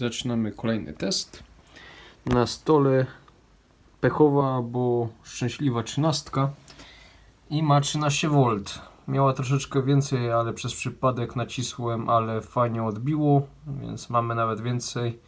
zaczynamy kolejny test. Na stole pechowa, bo szczęśliwa trzynastka i ma 13V. Miała troszeczkę więcej, ale przez przypadek nacisłem, ale fajnie odbiło, więc mamy nawet więcej.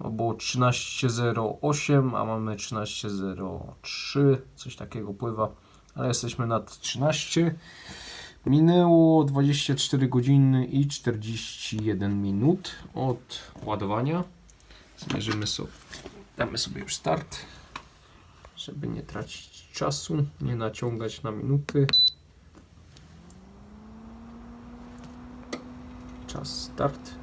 No było 13.08, a mamy 13.03, coś takiego pływa, ale jesteśmy nad 13. Minęło 24 godziny i 41 minut od ładowania. Zmierzymy sobie, damy sobie już start, żeby nie tracić czasu, nie naciągać na minuty. Czas start.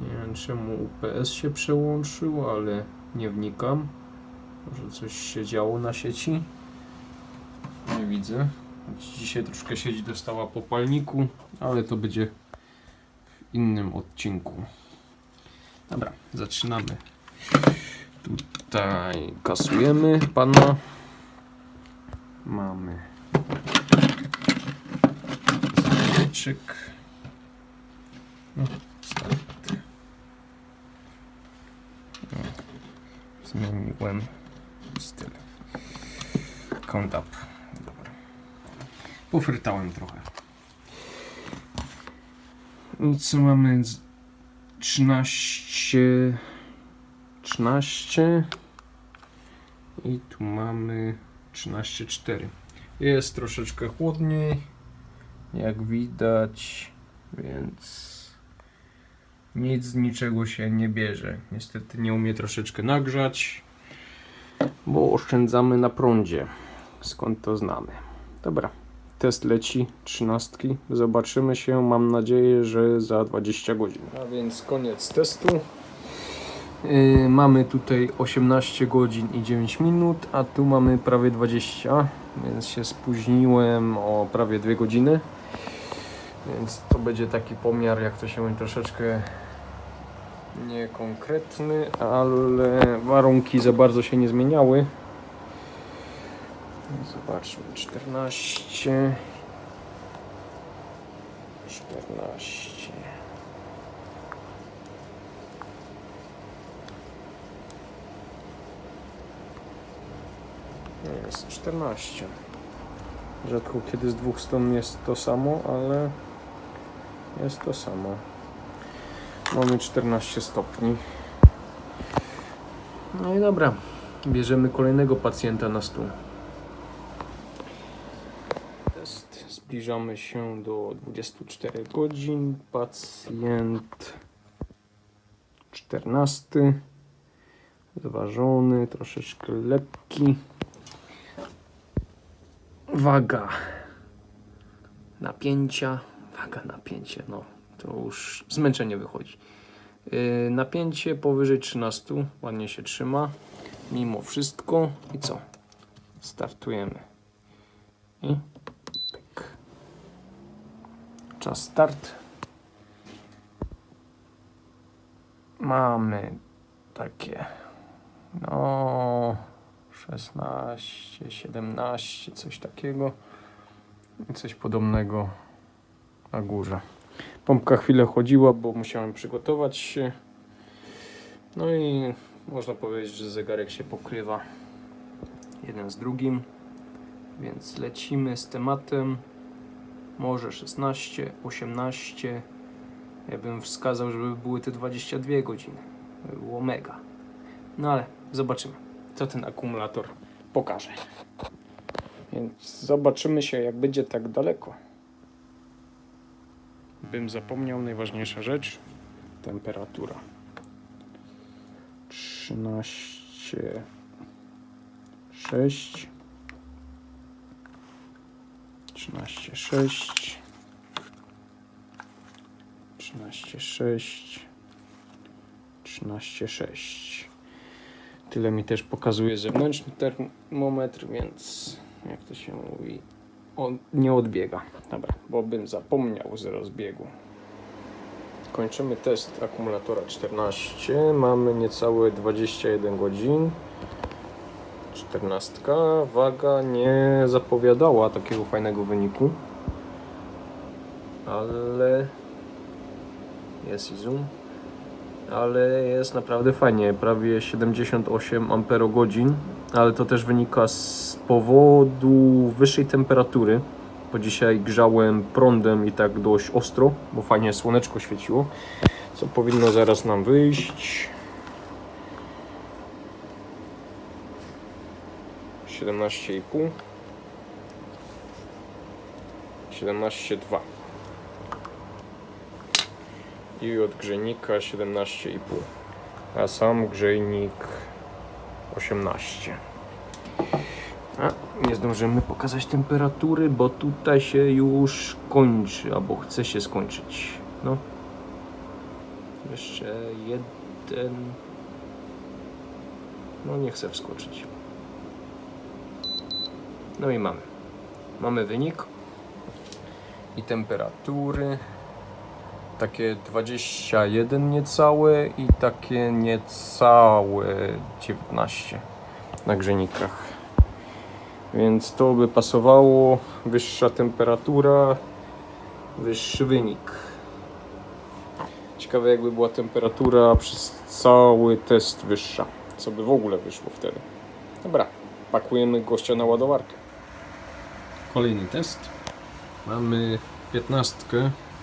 Nie wiem czemu UPS się przełączył, ale nie wnikam. Może coś się działo na sieci. Nie widzę. Dzisiaj troszkę sieć dostała po palniku, ale to będzie w innym odcinku. Dobra, zaczynamy. Tutaj kasujemy pana. Mamy start. No, zmieniłem styl. Count up. Pofrytałem trochę. I co mamy? z- 13 13 i tu mamy 13,4 jest troszeczkę chłodniej jak widać więc nic z niczego się nie bierze. Niestety nie umie troszeczkę nagrzać bo oszczędzamy na prądzie. Skąd to znamy? Dobra test leci trzynastki zobaczymy się mam nadzieję że za 20 godzin a więc koniec testu Yy, mamy tutaj 18 godzin i 9 minut, a tu mamy prawie 20, więc się spóźniłem o prawie 2 godziny. Więc to będzie taki pomiar, jak to się mówi, troszeczkę niekonkretny, ale warunki za bardzo się nie zmieniały. Zobaczmy, 14, 14. Jest 14. Rzadko kiedy z dwóch stron jest to samo, ale jest to samo. Mamy 14 stopni. No i dobra. Bierzemy kolejnego pacjenta na stół. Test. Zbliżamy się do 24 godzin. Pacjent 14. Zważony, troszeczkę lekki. Waga napięcia, waga napięcie, no to już zmęczenie wychodzi. Yy, napięcie powyżej 13, ładnie się trzyma, mimo wszystko. I co? Startujemy. I. Czas start. Mamy takie, no 16, 17, coś takiego i coś podobnego na górze. Pompka chwilę chodziła, bo musiałem przygotować się. No i można powiedzieć, że zegarek się pokrywa jeden z drugim. Więc lecimy z tematem. Może 16, 18. Ja bym wskazał, żeby były te 22 godziny. By było mega. No ale zobaczymy co ten akumulator pokaże. Więc zobaczymy się, jak będzie tak daleko. Bym zapomniał najważniejsza rzecz. Temperatura. 13 6 13 6 13 6 13 6 Tyle mi też pokazuje zewnętrzny termometr, więc jak to się mówi, on nie odbiega. Dobra, bo bym zapomniał z rozbiegu. Kończymy test akumulatora 14. Mamy niecałe 21 godzin. 14. Waga nie zapowiadała takiego fajnego wyniku. Ale jest i zoom. ale jest naprawdę fajnie, prawie 78 amperogodzin, ale to też wynika z powodu wyższej temperatury, bo dzisiaj grzałem prądem i tak dość ostro, bo fajnie słoneczko świeciło, co powinno zaraz nam wyjść. 17,5 17,2 i od grzejnika 17,5 a sam grzejnik 18 a nie zdążymy pokazać temperatury, bo tutaj się już kończy, albo chce się skończyć. No. Jeszcze jeden. No nie chcę wskoczyć no i mamy mamy wynik i temperatury takie 21 niecałe i takie niecałe 19 na grzenikach. Więc to by pasowało. Wyższa temperatura, wyższy wynik. Ciekawe jakby była temperatura przez cały test wyższa. Co by w ogóle wyszło wtedy. Dobra, pakujemy gościa na ładowarkę. Kolejny test. Mamy 15.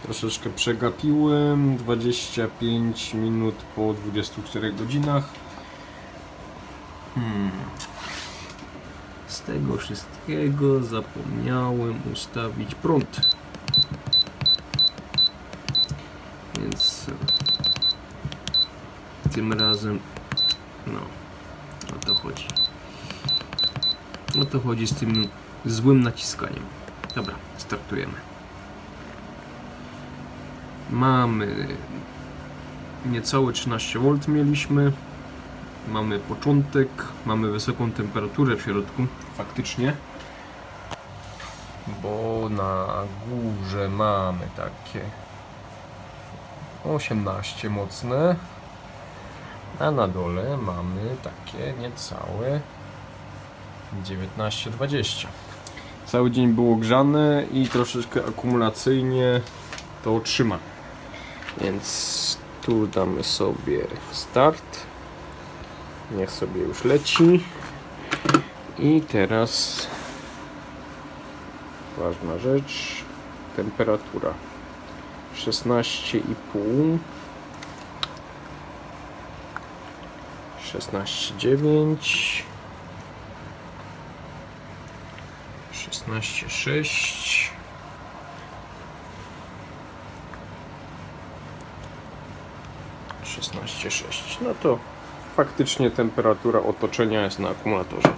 Troszeczkę przegapiłem. 25 minut po 24 godzinach. Hmm. Z tego wszystkiego zapomniałem ustawić prąd. Więc tym razem no o to chodzi. O to chodzi z tym złym naciskaniem. Dobra, startujemy. Mamy niecałe 13 V mieliśmy. Mamy początek, mamy wysoką temperaturę w środku, faktycznie. Bo na górze mamy takie 18 mocne, a na dole mamy takie niecałe 19-20. Cały dzień było grzane i troszeczkę akumulacyjnie to trzyma. Więc tu damy sobie start. Niech sobie już leci. I teraz ważna rzecz. Temperatura 16,5 16,9 16,6 16,6 No to faktycznie temperatura otoczenia jest na akumulatorze.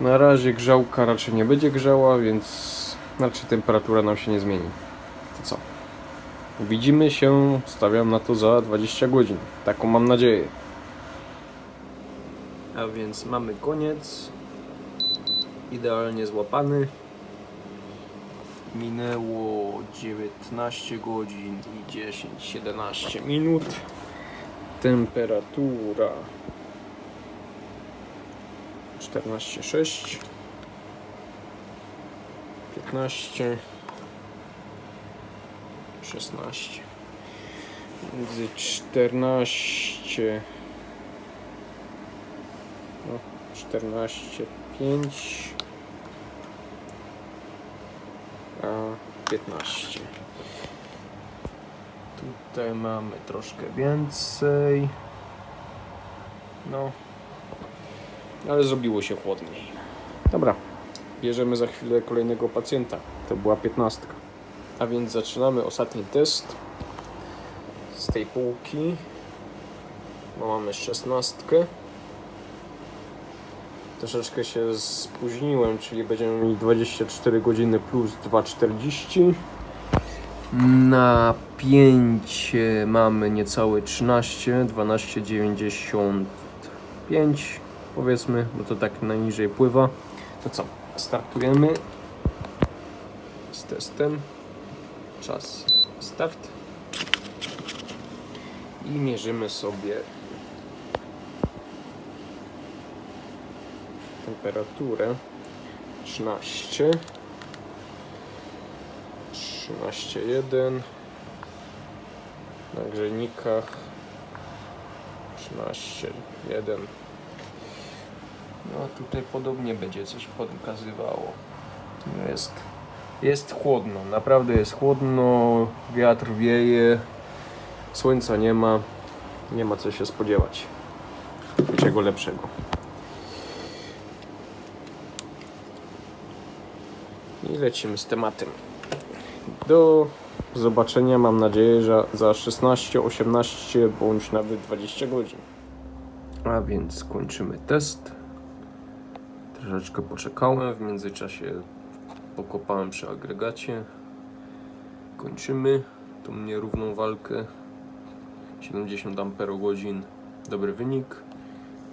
Na razie grzałka raczej nie będzie grzała, więc raczej temperatura nam się nie zmieni. To co? Widzimy się, stawiam na to za 20 godzin. Taką mam nadzieję. A więc mamy koniec. Idealnie złapany. Minęło 19 godzin i 10-17 minut. Temperatura 14,6 15 16 między 14 no, 14 5 a 15 tutaj mamy troszkę więcej. No. Ale zrobiło się chłodniej. Dobra bierzemy za chwilę kolejnego pacjenta. To była 15 a więc zaczynamy ostatni test z tej półki bo mamy 16 Troszeczkę się spóźniłem, czyli będziemy mieli 24 godziny plus 2,40. Na 5 mamy niecałe 13, 12,95 powiedzmy, bo to tak najniżej pływa. To co, startujemy z testem. Czas start. I mierzymy sobie temperaturę 13 13,1 Na grzejnikach 13, 1. No tutaj podobnie będzie coś pokazywało. No Jest, jest chłodno, naprawdę jest chłodno, wiatr wieje, słońca nie ma, nie ma co się spodziewać. Czego lepszego. I lecimy z tematem. Do zobaczenia mam nadzieję, że za 16, 18 bądź nawet 20 godzin. A więc kończymy test. Troszeczkę poczekałem, w międzyczasie pokopałem przy agregacie. Kończymy tą nierówną walkę. 70 amperogodzin, dobry wynik.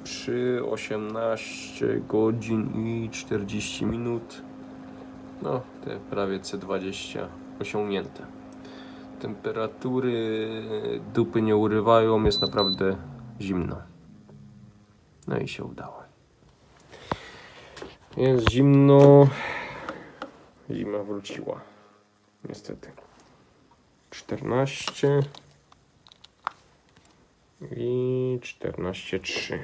Przy 18 godzin i 40 minut, no te prawie C20 osiągnięte. Temperatury dupy nie urywają, jest naprawdę zimno. No i się udało. Jest zimno. Zima wróciła. Niestety. 14 i 14,3.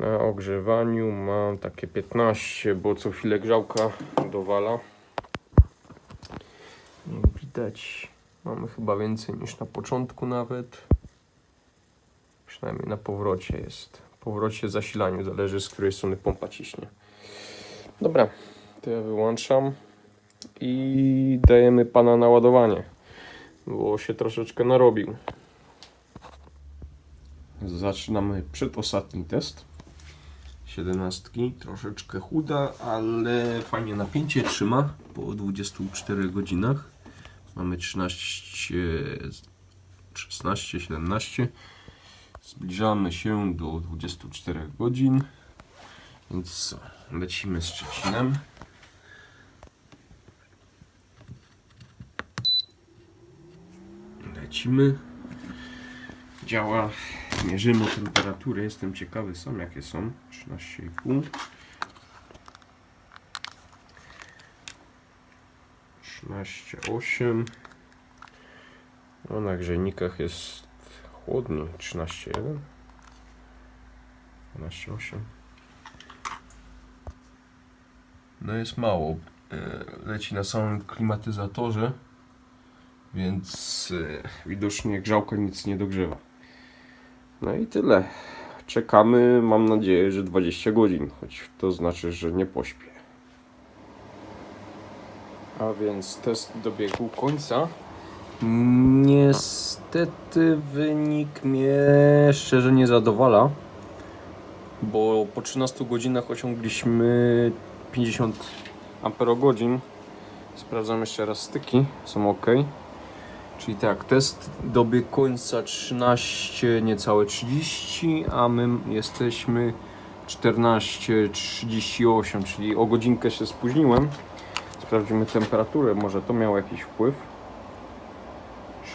Na ogrzewaniu mam takie 15, bo co chwilę grzałka dowala. Jak widać, mamy chyba więcej niż na początku nawet. Przynajmniej na powrocie jest. Powrocie zasilaniu, zależy z której strony pompa ciśnie. Dobra, to ja wyłączam i dajemy pana na ładowanie, bo się troszeczkę narobił. Zaczynamy przedostatni test. 17, troszeczkę chuda, ale fajnie napięcie trzyma po 24 godzinach. Mamy 13, 16, 17. Zbliżamy się do 24 godzin. Więc co? Lecimy z Szczecinem. Lecimy. Działa. Mierzymy temperatury. Jestem ciekawy sam jakie są. 13,5. 13,8. No na grzejnikach jest chłodniej. 13,1. 12,8. No jest mało. E, Leci na samym klimatyzatorze, więc e, widocznie grzałka nic nie dogrzewa. No i tyle. Czekamy, mam nadzieję, że 20 godzin, choć to znaczy, że nie pośpię. A więc test dobiegł końca. Niestety wynik mnie szczerze nie zadowala, bo po 13 godzinach osiągliśmy 50 amperogodzin. Sprawdzam jeszcze raz styki, są ok. Czyli tak, test dobiegł końca 13, niecałe 30, a my jesteśmy 14.38, czyli o godzinkę się spóźniłem. Sprawdzimy temperaturę, może to miało jakiś wpływ.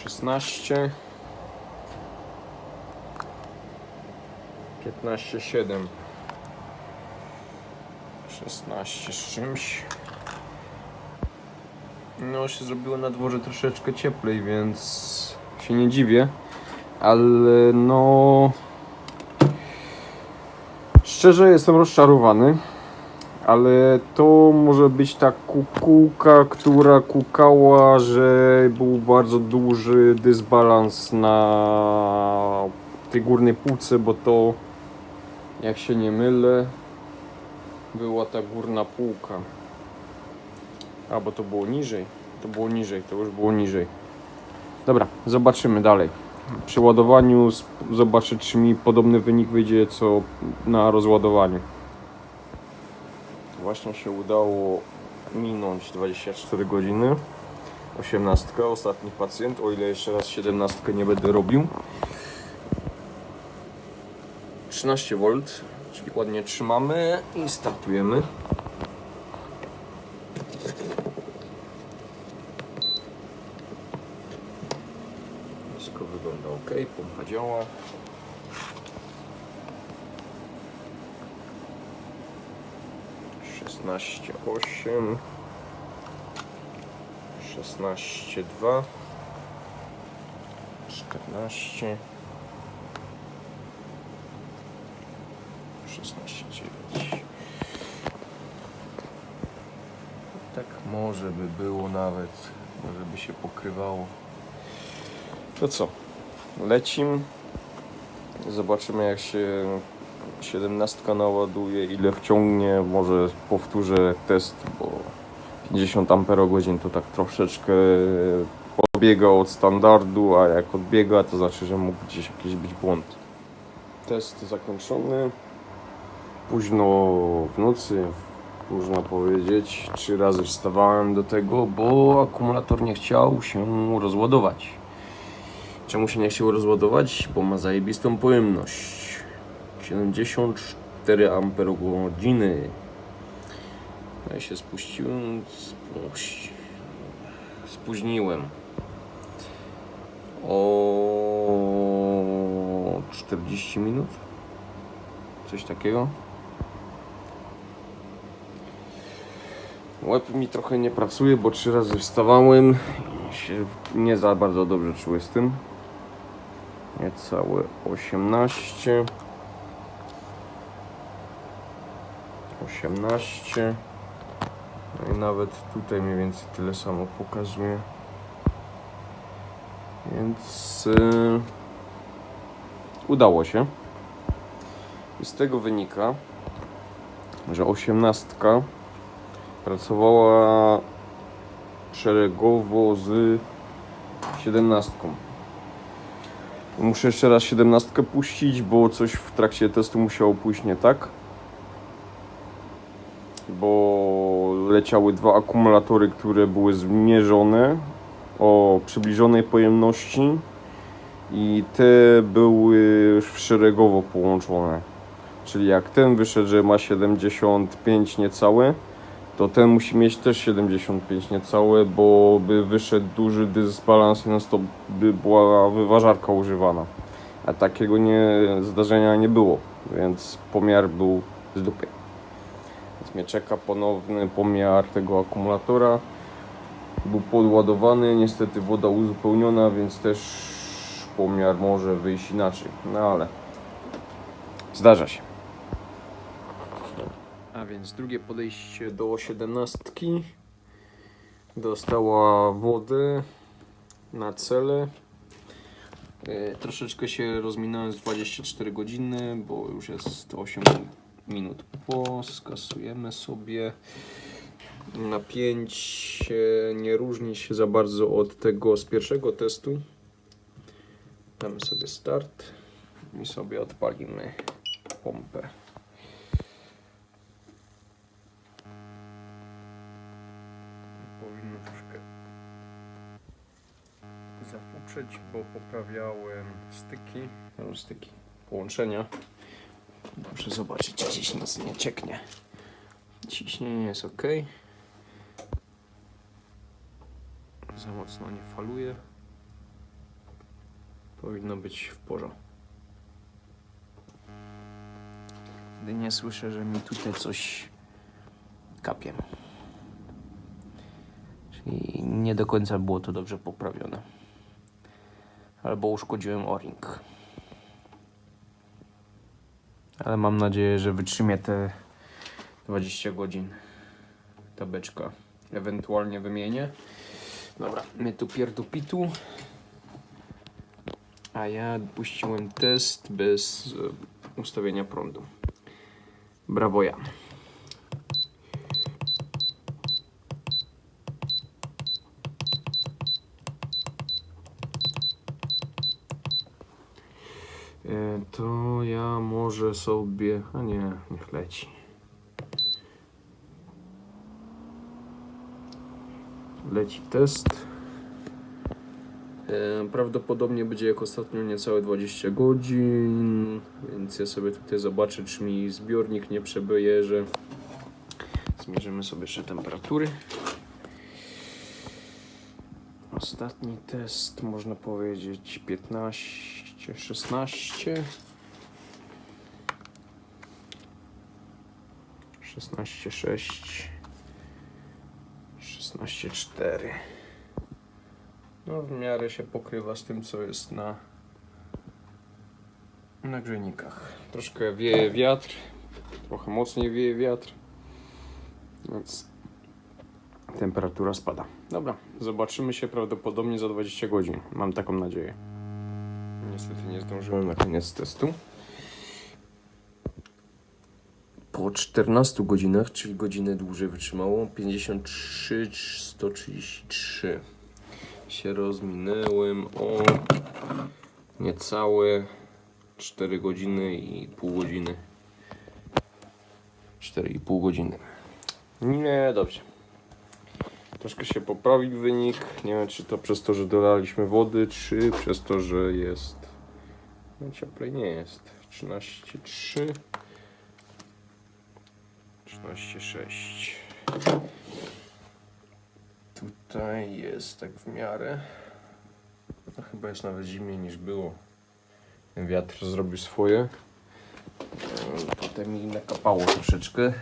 16 15,7 16 z czymś no się zrobiło na dworze troszeczkę cieplej, więc się nie dziwię ale no szczerze jestem rozczarowany ale to może być ta kukułka, która kukała, że był bardzo duży dysbalans na tej górnej półce, bo to, jak się nie mylę, była ta górna półka. A, bo to było niżej. To było niżej, to już było niżej. Dobra, zobaczymy dalej. Przy ładowaniu zobaczę, czy mi podobny wynik wyjdzie, co na rozładowaniu. Właśnie się udało minąć 24 godziny. 18, ostatni pacjent, o ile jeszcze raz 17 nie będę robił. 13 V, czyli ładnie trzymamy i startujemy. Wszystko wygląda ok, działa. Szesnaście osiem, szesnaście dwa, 14 16,9 Tak może by było nawet, może by się pokrywało. To co? Lecim. Zobaczymy jak się 17 naładuje, ile wciągnie. Może powtórzę test, bo 50 Ah to tak troszeczkę odbiega od standardu, a jak odbiega, to znaczy, że mógł gdzieś jakiś być błąd. Test zakończony. Późno w nocy, można powiedzieć, trzy razy wstawałem do tego, bo akumulator nie chciał się rozładować. Czemu się nie chciał rozładować? Bo ma zajebistą pojemność. 74 Ah. Ja się spuściłem, spóźniłem o 40 minut. Coś takiego. Łeb mi trochę nie pracuje, bo trzy razy wstawałem i się nie za bardzo dobrze czuję z tym. Niecałe 18. 18. No i nawet tutaj mniej więcej tyle samo pokazuje. Więc yy, udało się. I z tego wynika, że osiemnastka pracowała szeregowo z siedemnastką. Muszę jeszcze raz siedemnastkę puścić, bo coś w trakcie testu musiało pójść nie tak. Bo leciały dwa akumulatory, które były zmierzone o przybliżonej pojemności i te były szeregowo połączone. Czyli jak ten wyszedł, że ma 75 niecałe, to ten musi mieć też 75 niecałe, bo by wyszedł duży dysbalans i non stop by była wyważarka używana. A takiego nie, zdarzenia nie było, więc pomiar był z dupy. Więc mnie czeka ponowny pomiar tego akumulatora. Był podładowany, niestety woda uzupełniona, więc też pomiar może wyjść inaczej. No ale zdarza się. A więc drugie podejście do 17 dostała wody na cele. E, Troszeczkę się rozminąłem z 24 godziny, bo już jest 8 minut po. Skasujemy sobie. Napięcie nie różni się za bardzo od tego z pierwszego testu. Damy sobie start i sobie odpalimy pompę. Powinno troszkę zafuczeć, bo poprawiałem styki, no, styki połączenia. Muszę zobaczyć, czy gdzieś nic nie cieknie. Ciśnienie jest ok. Za mocno nie faluje. Powinno być w porządku. Gdy nie słyszę, że mi tutaj coś kapie. Czyli nie do końca było to dobrze poprawione. Albo uszkodziłem o-ring. Ale mam nadzieję, że wytrzymie te 20 godzin ta beczka. Ewentualnie wymienię. Dobra, my tu pierdupitu. A ja puściłem test bez e, ustawienia prądu. Brawo ja. To ja może sobie. A nie, niech leci. Leci test. E, Prawdopodobnie będzie jak ostatnio niecałe 20 godzin, więc ja sobie tutaj zobaczę, czy mi zbiornik nie przebejerze. Zmierzymy sobie jeszcze temperatury. Ostatni test, można powiedzieć 15, 16. 16, 6. 16, 4. No w miarę się pokrywa z tym co jest na na grzejnikach. Troszkę wieje wiatr, trochę mocniej wieje wiatr, więc temperatura spada. Dobra, zobaczymy się prawdopodobnie za 20 godzin. Mam taką nadzieję. Niestety nie zdążyłem na koniec testu. Po 14 godzinach, czyli godzinę dłużej wytrzymało, 53, 133 się rozminęłem o niecałe 4 godziny i pół godziny. 4,5 godziny. Nie, dobrze. Troszkę się poprawił wynik. Nie wiem, czy to przez to, że dolaliśmy wody, czy przez to, że jest. Cieplej nie jest. 13,3. 13,6. Tutaj jest tak w miarę. No, chyba jest nawet zimniej niż było. Wiatr zrobił swoje. E, Tutaj mi nakapało troszeczkę.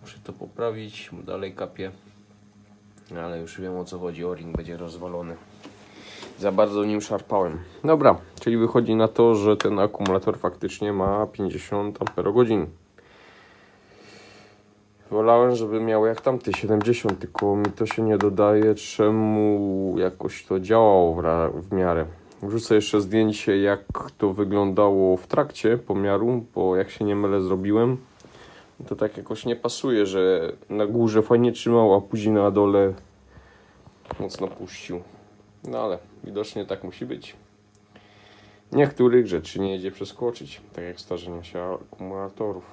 Muszę to poprawić, bo dalej kapie. Ale już wiem o co chodzi. O-ring będzie rozwalony. Za bardzo nim szarpałem. Dobra, czyli wychodzi na to, że ten akumulator faktycznie ma 50 Ah. Wolałem, żeby miał jak tamty 70, tylko mi to się nie dodaje, czemu jakoś to działało w, miarę. Wrzucę jeszcze zdjęcie, jak to wyglądało w trakcie pomiaru, bo jak się nie mylę zrobiłem, to tak jakoś nie pasuje, że na górze fajnie trzymał, a później na dole mocno puścił. No ale widocznie tak musi być. Niektórych rzeczy nie jedzie przeskoczyć, tak jak starzenie się akumulatorów.